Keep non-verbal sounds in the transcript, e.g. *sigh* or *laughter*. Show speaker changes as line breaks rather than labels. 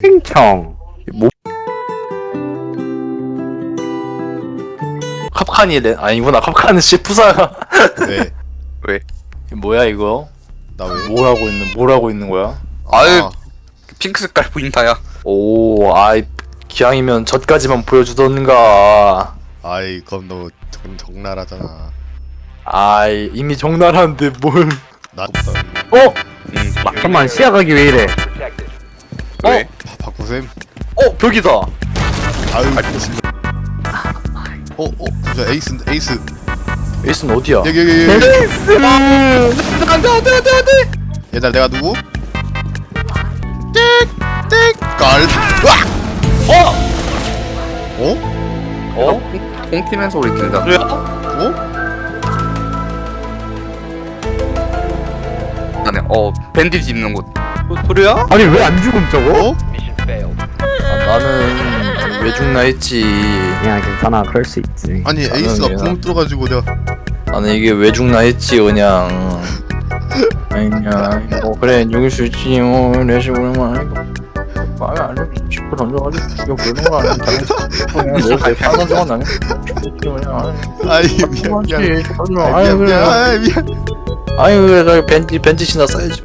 팽청.
뭐 캅칸이 래 아니구나. 캅칸은 시프사가. *laughs*
왜?
뭐야 이거?
나 왜?
뭘 하고 있는 뭘 하고 있는 거야?
아유
아,
핑크 색깔 보인다야.
오 아이 기왕이면 젖까지만 보여주던가.
아이 그럼 너무 적, 적나라하잖아.
아이 이미 적나라한데 뭘.
나보다.
어?
음
잠깐만 시야각이 왜 이래?
왜?
바, 박구쌤
어 벽이다
아유 어? 어? 저 에이스 에이스
에이스는 어디야?
여기 여기 여기
에이스 안돼 안돼 안돼 안돼
얘들 내가 누구? 띡띡걸
어?
어?
어?
콩팀의 소리 든다
그래요?
어?
안에 어 밴디지 입는 곳
도리야?
아니 왜 안 죽음 저거?
어?
아, 나는 왜 죽나 했지.
야 괜찮아. 그럴 수 있지.
아니 에이스가
그냥-
구멍 뚫어가지고 내가
나는 이게 왜 죽나 했지 그냥. 아니야 *laughs* 뭐 그래 죽일 수 있지 뭐. 내식 오랜만에 마음에 안 들어 짚고 던져가지고 죽여. 부르는 거 아니야. 그냥 내내 파는 동안 나는
아이 미안 미안.
그렇지
아,
아유
미안. 미안
그래.
아, 미안.
아유 그래. 벤지 벤지 신나 써야지